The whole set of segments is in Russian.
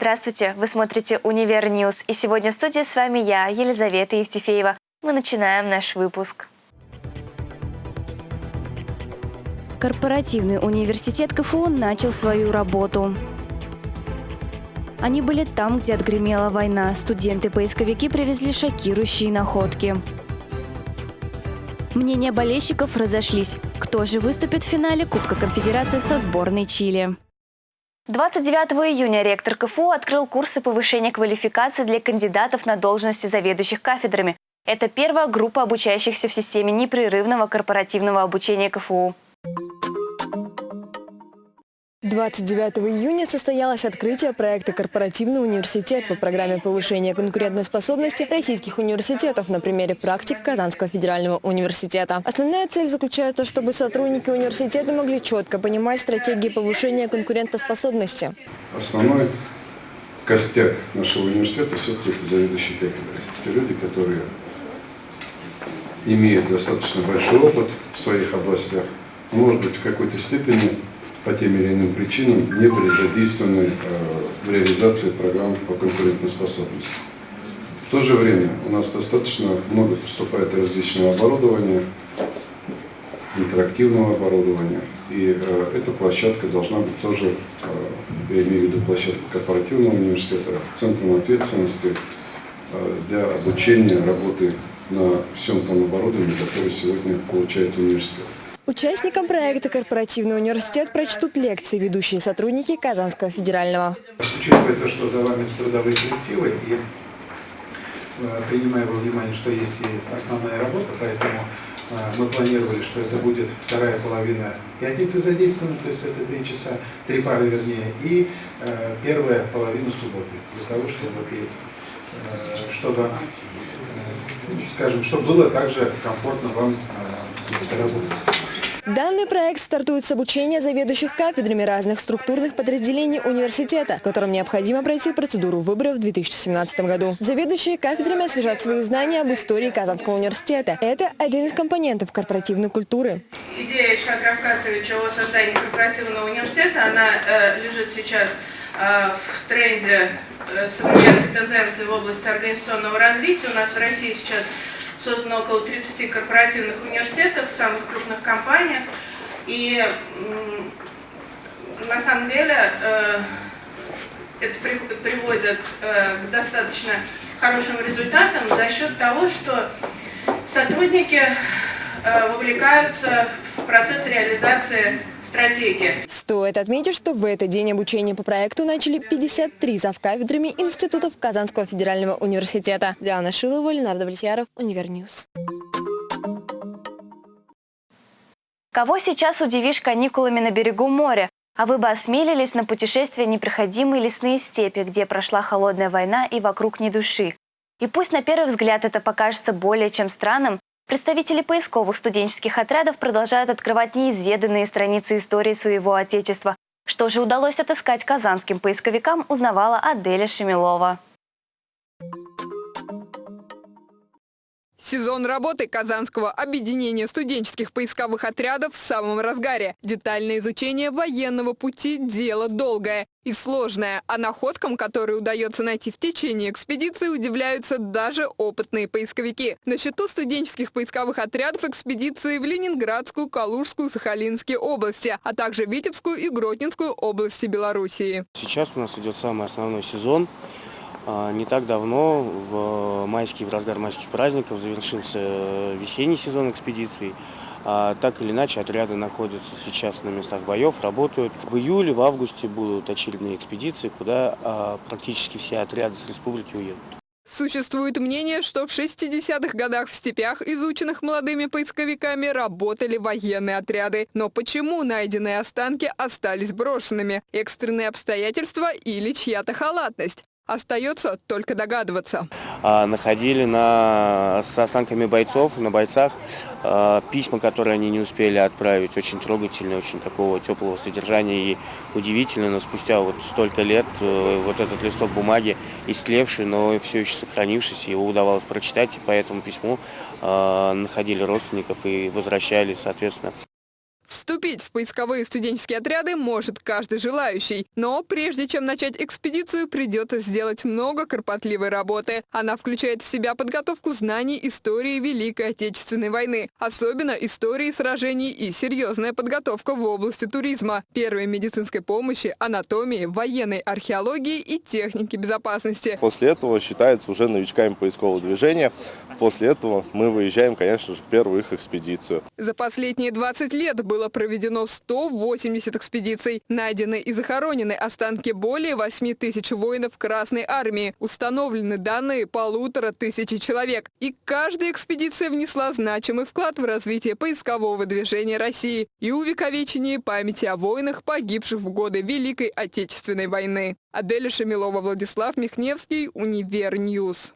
Здравствуйте! Вы смотрите «Универ News» и сегодня в студии с вами я, Елизавета Евтефеева. Мы начинаем наш выпуск. Корпоративный университет КФУ начал свою работу. Они были там, где отгремела война. Студенты-поисковики привезли шокирующие находки. Мнения болельщиков разошлись. Кто же выступит в финале Кубка Конфедерации со сборной Чили? 29 июня ректор КФУ открыл курсы повышения квалификации для кандидатов на должности заведующих кафедрами. Это первая группа обучающихся в системе непрерывного корпоративного обучения КФУ. 29 июня состоялось открытие проекта «Корпоративный университет» по программе повышения конкурентоспособности российских университетов на примере практик Казанского федерального университета. Основная цель заключается, чтобы сотрудники университета могли четко понимать стратегии повышения конкурентоспособности. Основной костяк нашего университета все-таки это заведующие кафедры. Это люди, которые имеют достаточно большой опыт в своих областях, может быть, в какой-то степени по тем или иным причинам не были задействованы э, в реализации программ по конкурентоспособности. В то же время у нас достаточно много поступает различного оборудования, интерактивного оборудования, и э, эта площадка должна быть тоже, э, я имею в виду площадку корпоративного университета, центром ответственности для обучения работы на всем том оборудовании, которое сегодня получает университет. Участникам проекта «Корпоративный университет» прочтут лекции ведущие сотрудники Казанского федерального. Учитывая то, что за вами трудовые коллективы, и э, принимая во внимание, что есть и основная работа, поэтому э, мы планировали, что это будет вторая половина пятницы задействована, то есть это три часа, три пары вернее, и э, первая половина субботы, для того, чтобы, чтобы скажем, чтобы было также комфортно вам работать. Данный проект стартует с обучения заведующих кафедрами разных структурных подразделений университета, которым необходимо пройти процедуру выбора в 2017 году. Заведующие кафедрами освежат свои знания об истории Казанского университета. Это один из компонентов корпоративной культуры. Идея Ильшата Равкатовича о создании корпоративного университета, она э, лежит сейчас э, в тренде э, современных тенденций в области организационного развития. У нас в России сейчас создано около 30 корпоративных университетов самых крупных компаниях. И на самом деле э, это приводит э, к достаточно хорошим результатам за счет того, что сотрудники э, вовлекаются в процесс реализации стратегия. Стоит отметить, что в этот день обучение по проекту начали 53 завкафедрами институтов Казанского федерального университета. Диана Шилова, Ленардо Влетьяров, Универ News. Кого сейчас удивишь каникулами на берегу моря? А вы бы осмелились на путешествие непроходимые лесные степи, где прошла холодная война и вокруг ни души. И пусть на первый взгляд это покажется более чем странным, Представители поисковых студенческих отрядов продолжают открывать неизведанные страницы истории своего отечества. Что же удалось отыскать казанским поисковикам, узнавала Аделя Шемилова. Сезон работы Казанского объединения студенческих поисковых отрядов в самом разгаре. Детальное изучение военного пути – дело долгое и сложное, а находкам, которые удается найти в течение экспедиции, удивляются даже опытные поисковики. На счету студенческих поисковых отрядов экспедиции в Ленинградскую, Калужскую, Сахалинские области, а также Витебскую и Гродненскую области Белоруссии. Сейчас у нас идет самый основной сезон. А, не так давно, в майские, в разгар майских праздников, завершился весенний сезон экспедиций. А, так или иначе, отряды находятся сейчас на местах боев, работают. В июле, в августе будут очередные экспедиции, куда а, практически все отряды с республики уедут. Существует мнение, что в 60-х годах в степях, изученных молодыми поисковиками, работали военные отряды. Но почему найденные останки остались брошенными? Экстренные обстоятельства или чья-то халатность? Остается только догадываться. А, находили на, с останками бойцов, на бойцах, а, письма, которые они не успели отправить, очень трогательные, очень такого теплого содержания и удивительно, но спустя вот столько лет э, вот этот листок бумаги истлевший, но все еще сохранившийся, его удавалось прочитать, и по этому письму а, находили родственников и возвращали, соответственно, Вступить в поисковые студенческие отряды может каждый желающий. Но прежде чем начать экспедицию, придется сделать много кропотливой работы. Она включает в себя подготовку знаний истории Великой Отечественной войны, особенно истории сражений и серьезная подготовка в области туризма, первой медицинской помощи, анатомии, военной археологии и техники безопасности. После этого считается уже новичками поискового движения. После этого мы выезжаем, конечно же, в первую их экспедицию. За последние 20 лет было проведено 180 экспедиций. Найдены и захоронены останки более 8 тысяч воинов Красной Армии. Установлены данные полутора тысячи человек. И каждая экспедиция внесла значимый вклад в развитие поискового движения России и увековечение памяти о воинах, погибших в годы Великой Отечественной войны. Аделя Шамилова, Владислав Михневский, Универ News.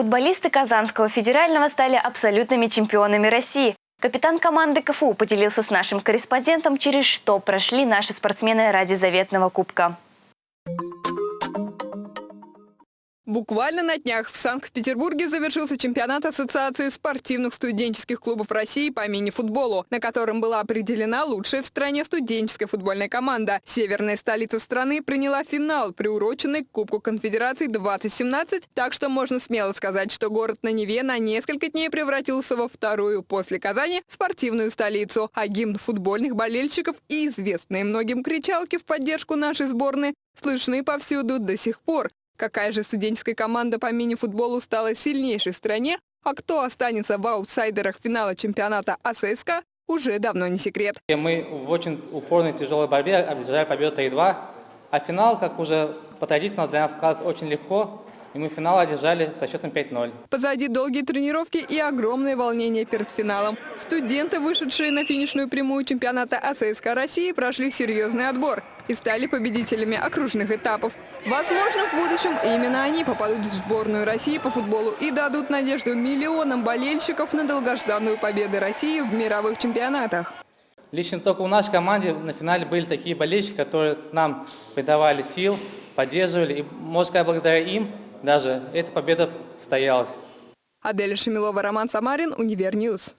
Футболисты Казанского федерального стали абсолютными чемпионами России. Капитан команды КФУ поделился с нашим корреспондентом, через что прошли наши спортсмены ради заветного кубка. Буквально на днях в Санкт-Петербурге завершился чемпионат Ассоциации спортивных студенческих клубов России по мини-футболу, на котором была определена лучшая в стране студенческая футбольная команда. Северная столица страны приняла финал, приуроченный к Кубку Конфедерации 2017, так что можно смело сказать, что город на Неве на несколько дней превратился во вторую после Казани спортивную столицу, а гимн футбольных болельщиков и известные многим кричалки в поддержку нашей сборной слышны повсюду до сих пор. Какая же студенческая команда по мини-футболу стала сильнейшей в стране, а кто останется в аутсайдерах финала чемпионата АССК, уже давно не секрет. Мы в очень упорной тяжелой борьбе одержали победу 3-2, а финал, как уже по традиции, для нас складывается очень легко и мы финал одержали со счетом 5-0. Позади долгие тренировки и огромное волнение перед финалом. Студенты, вышедшие на финишную прямую чемпионата АССК России, прошли серьезный отбор и стали победителями окружных этапов. Возможно, в будущем именно они попадут в сборную России по футболу и дадут надежду миллионам болельщиков на долгожданную победу России в мировых чемпионатах. Лично только у нашей команде на финале были такие болельщики, которые нам придавали сил, поддерживали. И, может сказать, благодаря им даже эта победа состоялась. Аделя Шамилова, Роман Самарин, Универ News.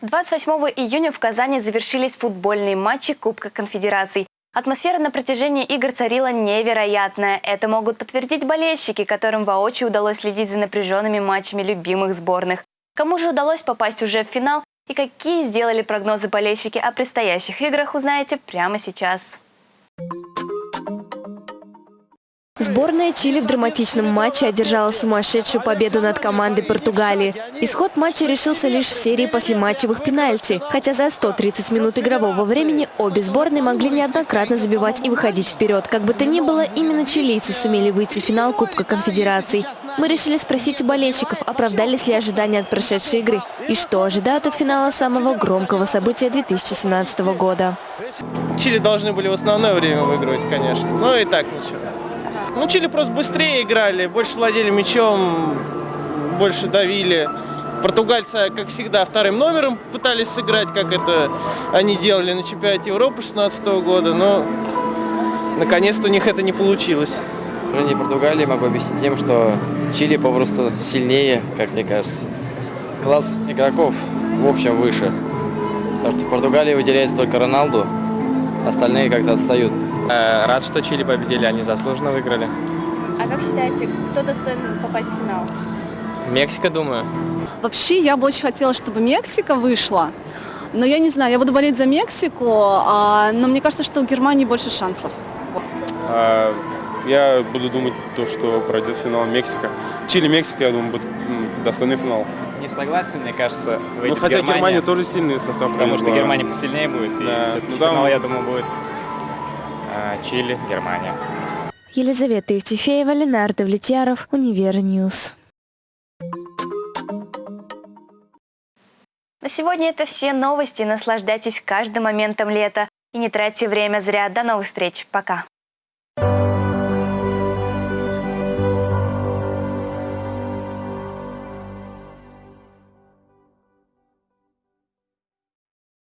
28 июня в Казани завершились футбольные матчи Кубка Конфедераций. Атмосфера на протяжении игр царила невероятная. Это могут подтвердить болельщики, которым воочию удалось следить за напряженными матчами любимых сборных. Кому же удалось попасть уже в финал и какие сделали прогнозы болельщики о предстоящих играх, узнаете прямо сейчас. Сборная Чили в драматичном матче одержала сумасшедшую победу над командой Португалии. Исход матча решился лишь в серии послематчевых пенальти, хотя за 130 минут игрового времени обе сборные могли неоднократно забивать и выходить вперед. Как бы то ни было, именно чилийцы сумели выйти в финал Кубка Конфедераций. Мы решили спросить у болельщиков, оправдались ли ожидания от прошедшей игры и что ожидают от финала самого громкого события 2017 года. Чили должны были в основное время выигрывать, конечно, но и так ничего. Ну, Чили просто быстрее играли, больше владели мячом, больше давили. Португальцы, как всегда, вторым номером пытались сыграть, как это они делали на чемпионате Европы 2016 года, но наконец-то у них это не получилось. Поражение Португалии могу объяснить тем, что Чили попросту сильнее, как мне кажется. Класс игроков в общем выше. Потому что в Португалии выделяется только Роналду, остальные как-то отстают. Э, рад, что Чили победили, они заслуженно выиграли. А как считаете, кто достоин попасть в финал? Мексика, думаю. Вообще, я бы очень хотела, чтобы Мексика вышла. Но я не знаю, я буду болеть за Мексику, а, но мне кажется, что у Германии больше шансов. А, я буду думать то, что пройдет финал Мексика. Чили-Мексика, я думаю, будет достойный финал. Не согласен, мне кажется, выйдет ну, хотя Германия, Германия тоже сильный состав. Потому что Германия посильнее будет, да. и все-таки ну, финал, я думаю, будет Чили, Германия. Елизавета Евтефеева, Ленардо Влетьяров, Универ News. На сегодня это все новости. Наслаждайтесь каждым моментом лета. И не тратьте время зря. До новых встреч. Пока.